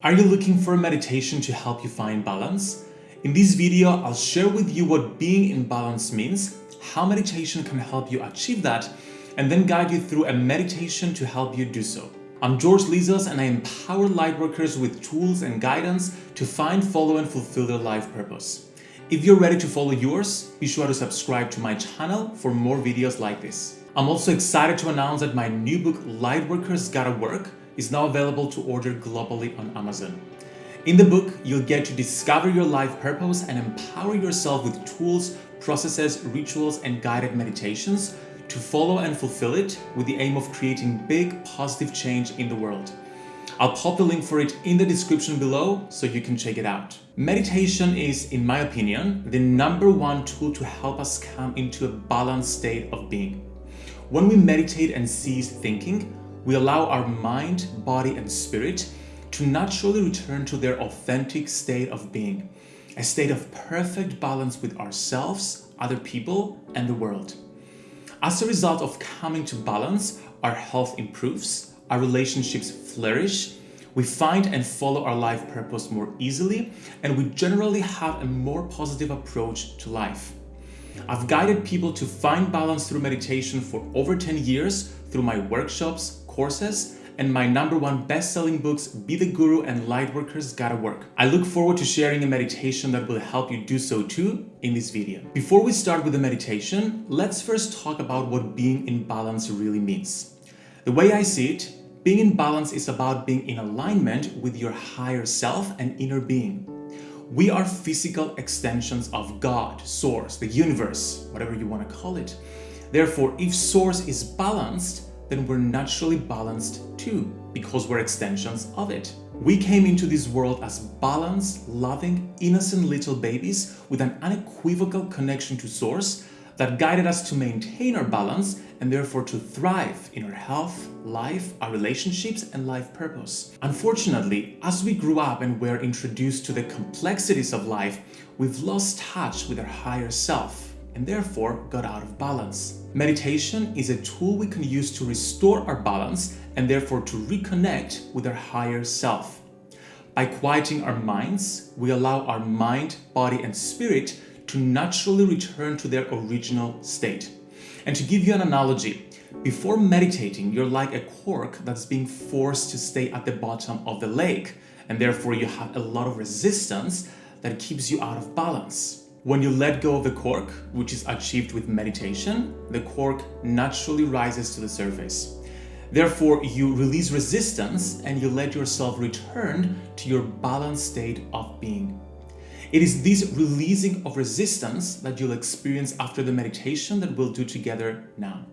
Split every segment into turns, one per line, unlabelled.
Are you looking for a meditation to help you find balance? In this video, I'll share with you what being in balance means, how meditation can help you achieve that, and then guide you through a meditation to help you do so. I'm George Lizos and I empower lightworkers with tools and guidance to find, follow, and fulfill their life purpose. If you're ready to follow yours, be sure to subscribe to my channel for more videos like this. I'm also excited to announce that my new book, Lightworkers Gotta Work, is now available to order globally on Amazon. In the book, you'll get to discover your life purpose and empower yourself with tools, processes, rituals, and guided meditations to follow and fulfill it with the aim of creating big positive change in the world. I'll pop the link for it in the description below so you can check it out. Meditation is, in my opinion, the number one tool to help us come into a balanced state of being. When we meditate and cease thinking, we allow our mind, body, and spirit to naturally return to their authentic state of being, a state of perfect balance with ourselves, other people, and the world. As a result of coming to balance, our health improves, our relationships flourish, we find and follow our life purpose more easily, and we generally have a more positive approach to life. I've guided people to find balance through meditation for over 10 years through my workshops, courses, and my number one best-selling books, Be the Guru and Lightworkers Gotta Work. I look forward to sharing a meditation that will help you do so too in this video. Before we start with the meditation, let's first talk about what being in balance really means. The way I see it, being in balance is about being in alignment with your higher self and inner being. We are physical extensions of God, Source, the universe, whatever you want to call it. Therefore, if Source is balanced, then we're naturally balanced too, because we're extensions of it. We came into this world as balanced, loving, innocent little babies with an unequivocal connection to Source that guided us to maintain our balance and therefore to thrive in our health, life, our relationships, and life purpose. Unfortunately, as we grew up and were introduced to the complexities of life, we've lost touch with our higher self and therefore got out of balance. Meditation is a tool we can use to restore our balance and therefore to reconnect with our higher self. By quieting our minds, we allow our mind, body, and spirit to naturally return to their original state. And to give you an analogy, before meditating, you're like a cork that's being forced to stay at the bottom of the lake, and therefore you have a lot of resistance that keeps you out of balance. When you let go of the cork, which is achieved with meditation, the cork naturally rises to the surface. Therefore, you release resistance and you let yourself return to your balanced state of being. It is this releasing of resistance that you'll experience after the meditation that we'll do together now.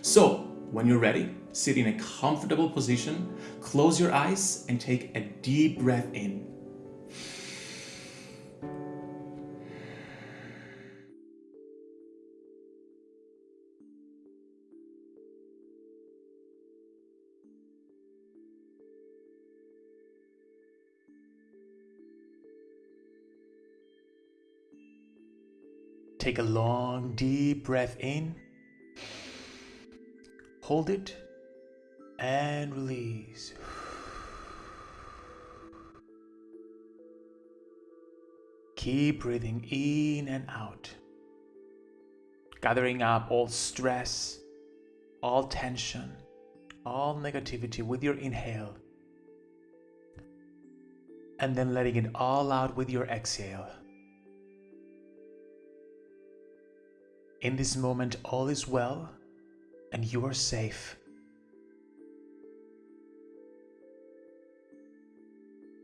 So, when you're ready, sit in a comfortable position, close your eyes and take a deep breath in. Take a long, deep breath in. Hold it and release. Keep breathing in and out, gathering up all stress, all tension, all negativity with your inhale, and then letting it all out with your exhale. In this moment, all is well and you are safe.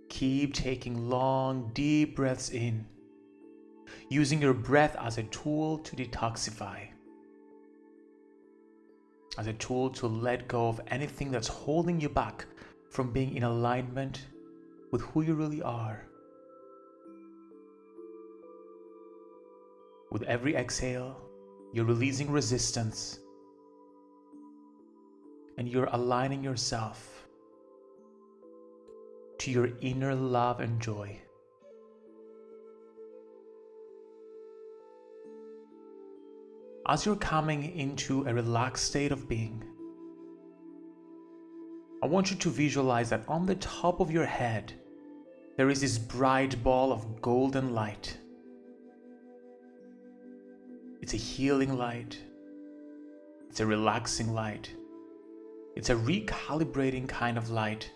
Keep taking long, deep breaths in, using your breath as a tool to detoxify, as a tool to let go of anything that's holding you back from being in alignment with who you really are. With every exhale, you're releasing resistance and you're aligning yourself to your inner love and joy. As you're coming into a relaxed state of being, I want you to visualize that on the top of your head, there is this bright ball of golden light. It's a healing light. It's a relaxing light. It's a recalibrating kind of light.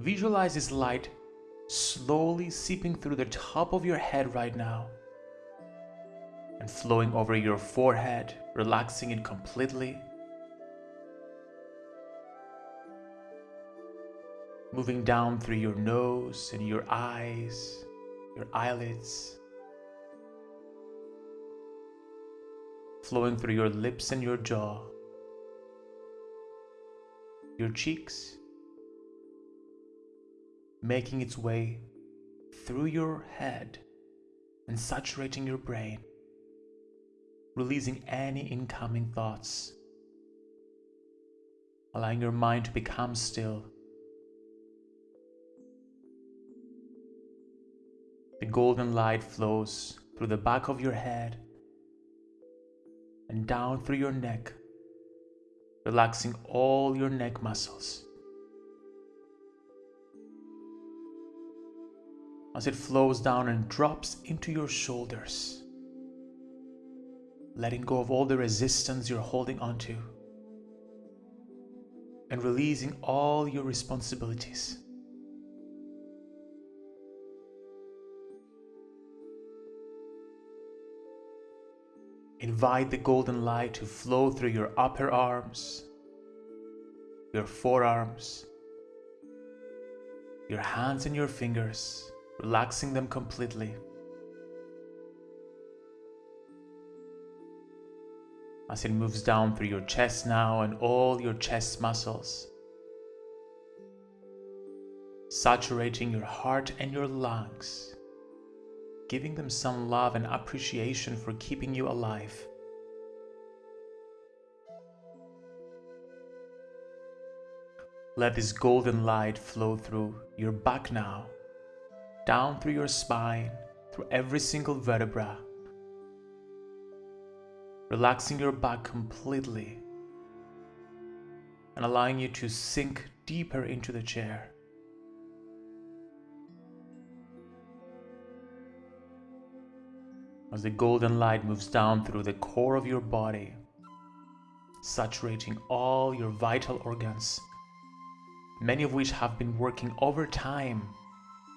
Visualize this light slowly seeping through the top of your head right now and flowing over your forehead, relaxing it completely. Moving down through your nose and your eyes, your eyelids. Flowing through your lips and your jaw, your cheeks, making its way through your head and saturating your brain, releasing any incoming thoughts, allowing your mind to become still. Golden light flows through the back of your head and down through your neck, relaxing all your neck muscles. as it flows down and drops into your shoulders, letting go of all the resistance you're holding onto and releasing all your responsibilities. Invite the golden light to flow through your upper arms, your forearms, your hands and your fingers, relaxing them completely. As it moves down through your chest now and all your chest muscles, saturating your heart and your lungs, giving them some love and appreciation for keeping you alive. Let this golden light flow through your back now down through your spine, through every single vertebra, relaxing your back completely and allowing you to sink deeper into the chair. As the golden light moves down through the core of your body, saturating all your vital organs, many of which have been working overtime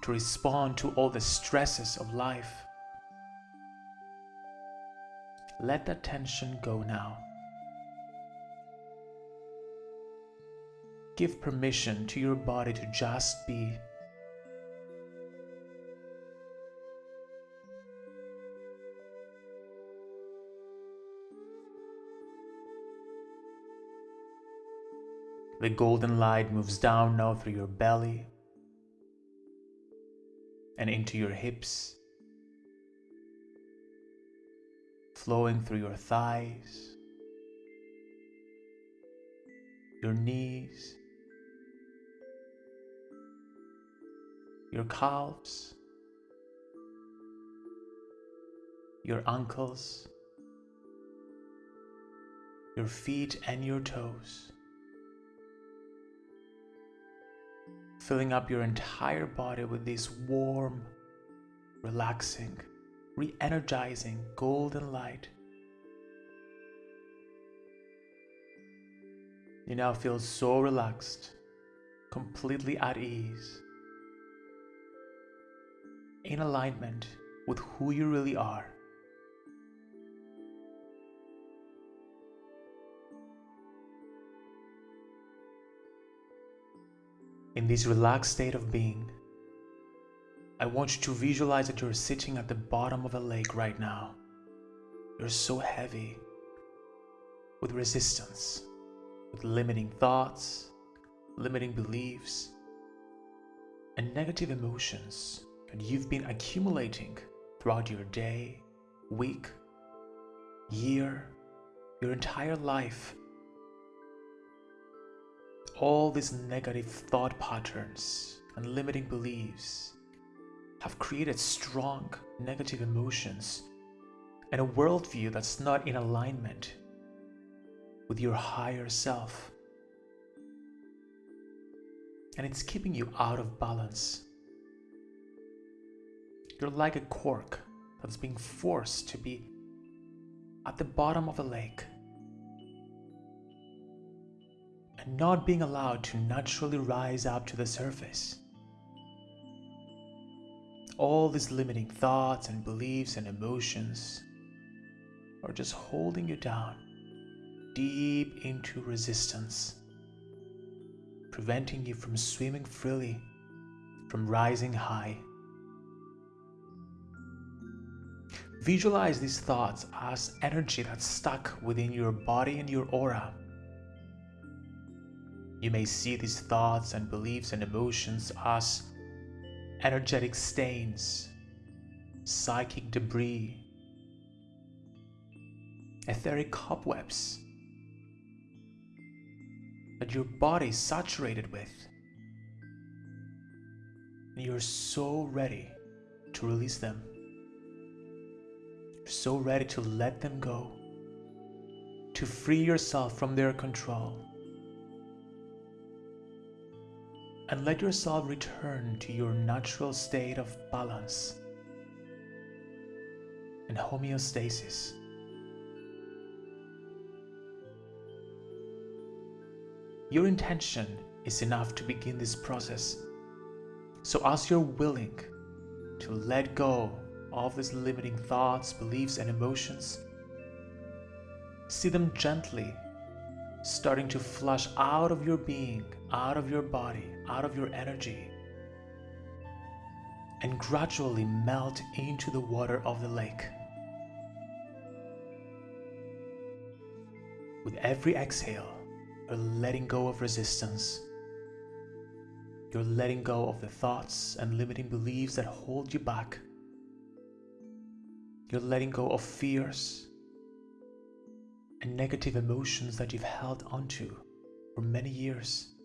to respond to all the stresses of life. Let that tension go now. Give permission to your body to just be. The golden light moves down now through your belly, and into your hips, flowing through your thighs, your knees, your calves, your ankles, your feet and your toes. Filling up your entire body with this warm, relaxing, re energizing golden light. You now feel so relaxed, completely at ease, in alignment with who you really are. In this relaxed state of being, I want you to visualize that you're sitting at the bottom of a lake right now. You're so heavy with resistance, with limiting thoughts, limiting beliefs, and negative emotions that you've been accumulating throughout your day, week, year, your entire life all these negative thought patterns and limiting beliefs have created strong negative emotions and a worldview that's not in alignment with your higher self. and it's keeping you out of balance. You're like a cork that's being forced to be at the bottom of a lake not being allowed to naturally rise up to the surface. All these limiting thoughts and beliefs and emotions are just holding you down deep into resistance, preventing you from swimming freely, from rising high. Visualize these thoughts as energy that's stuck within your body and your aura. You may see these thoughts and beliefs and emotions as energetic stains, psychic debris, etheric cobwebs that your body is saturated with. And you're so ready to release them. You're so ready to let them go, to free yourself from their control. And let yourself return to your natural state of balance and homeostasis. Your intention is enough to begin this process. So, as you're willing to let go of these limiting thoughts, beliefs, and emotions, see them gently starting to flush out of your being, out of your body, out of your energy, and gradually melt into the water of the lake. With every exhale, you're letting go of resistance. You're letting go of the thoughts and limiting beliefs that hold you back. You're letting go of fears and negative emotions that you've held onto for many years.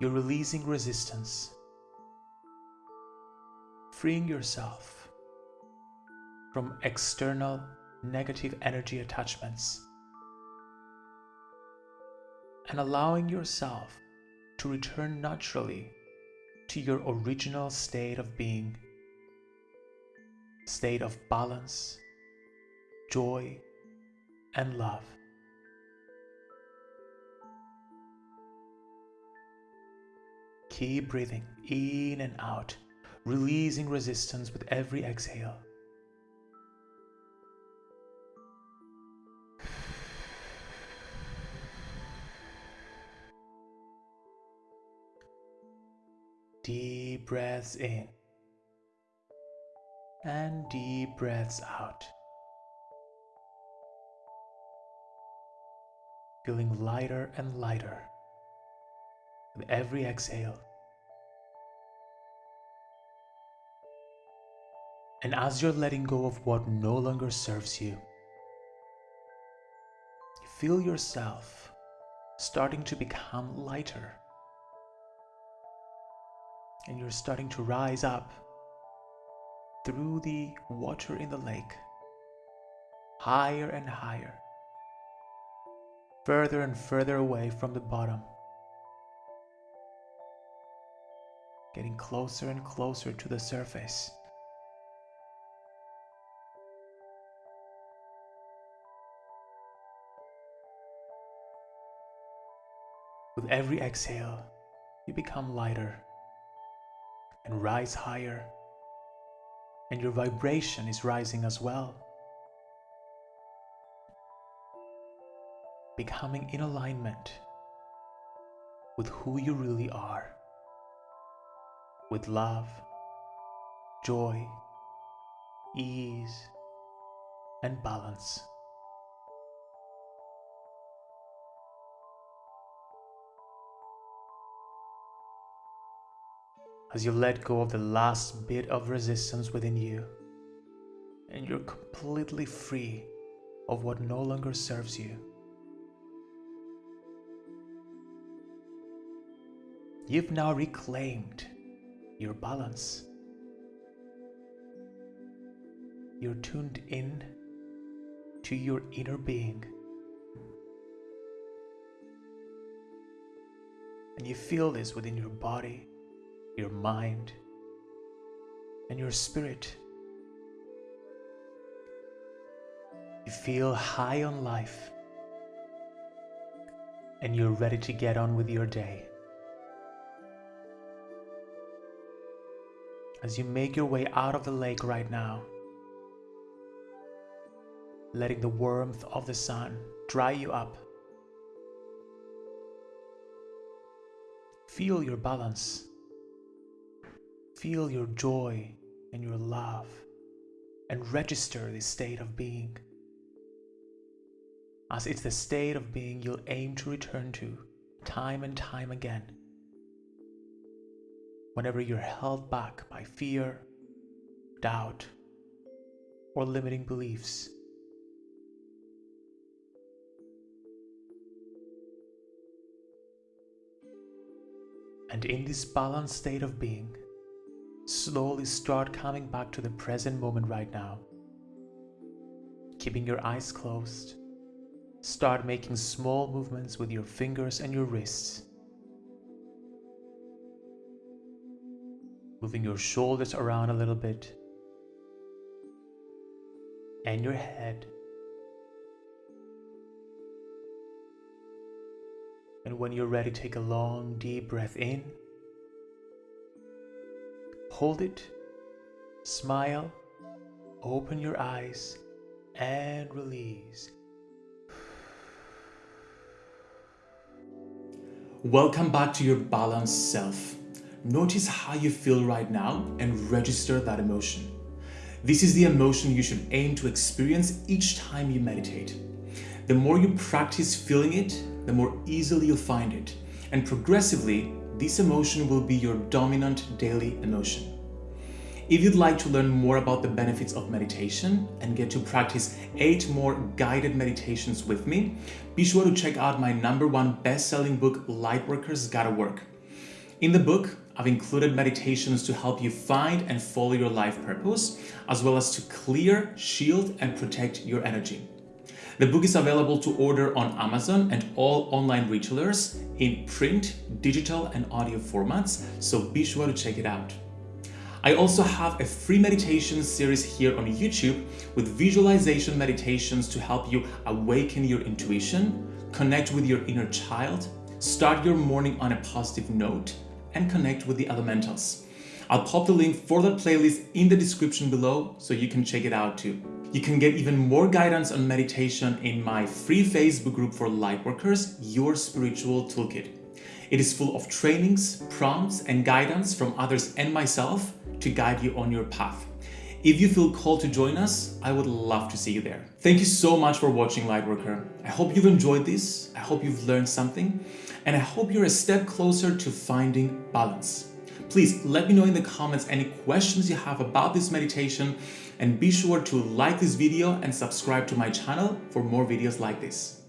You're releasing resistance, freeing yourself from external negative energy attachments, and allowing yourself to return naturally to your original state of being, state of balance, joy, and love. Keep breathing in and out, releasing resistance with every exhale. Deep breaths in and deep breaths out. Feeling lighter and lighter with every exhale. And as you're letting go of what no longer serves you, you feel yourself starting to become lighter and you're starting to rise up through the water in the lake, higher and higher, further and further away from the bottom, getting closer and closer to the surface. With every exhale, you become lighter and rise higher. And your vibration is rising as well. Becoming in alignment with who you really are. With love, joy, ease, and balance. as you let go of the last bit of resistance within you and you're completely free of what no longer serves you. You've now reclaimed your balance. You're tuned in to your inner being.
and you feel this within your body, your mind, and your spirit. You feel high on life and you're ready to get on with your day. As you make your way out of the lake right now, letting the warmth of the sun dry you up. Feel your balance. Feel your joy and your love and register this state of being as it's the state of being you'll aim to return to time and time again. Whenever you're held back by fear, doubt, or limiting beliefs. And in this balanced state of being, slowly start coming back to the present moment right now. Keeping your eyes closed Start making small movements with your fingers and your wrists. Moving your shoulders around a little bit. And your head. And when you're ready, take a long, deep breath in. Hold it. Smile. Open your eyes and release.
Welcome back to your balanced self. Notice how you feel right now and register that emotion. This is the emotion you should aim to experience each time you meditate. The more you practice feeling it, the more easily you'll find it. And progressively, this emotion will be your dominant daily emotion. If you'd like to learn more about the benefits of meditation and get to practice eight more guided meditations with me, be sure to check out my number one best-selling book, Lightworkers Gotta Work. In the book, I've included meditations to help you find and follow your life purpose, as well as to clear, shield, and protect your energy. The book is available to order on Amazon and all online retailers in print, digital, and audio formats, so be sure to check it out. I also have a free meditation series here on YouTube with visualization meditations to help you awaken your intuition, connect with your inner child, start your morning on a positive note, and connect with the elementals. I'll pop the link for that playlist in the description below so you can check it out too. You can get even more guidance on meditation in my free Facebook group for Lightworkers, Your Spiritual Toolkit. It is full of trainings, prompts, and guidance from others and myself to guide you on your path. If you feel called to join us, I would love to see you there. Thank you so much for watching Lightworker. I hope you've enjoyed this. I hope you've learned something and I hope you're a step closer to finding balance. Please let me know in the comments any questions you have about this meditation and be sure to like this video and subscribe to my channel for more videos like this.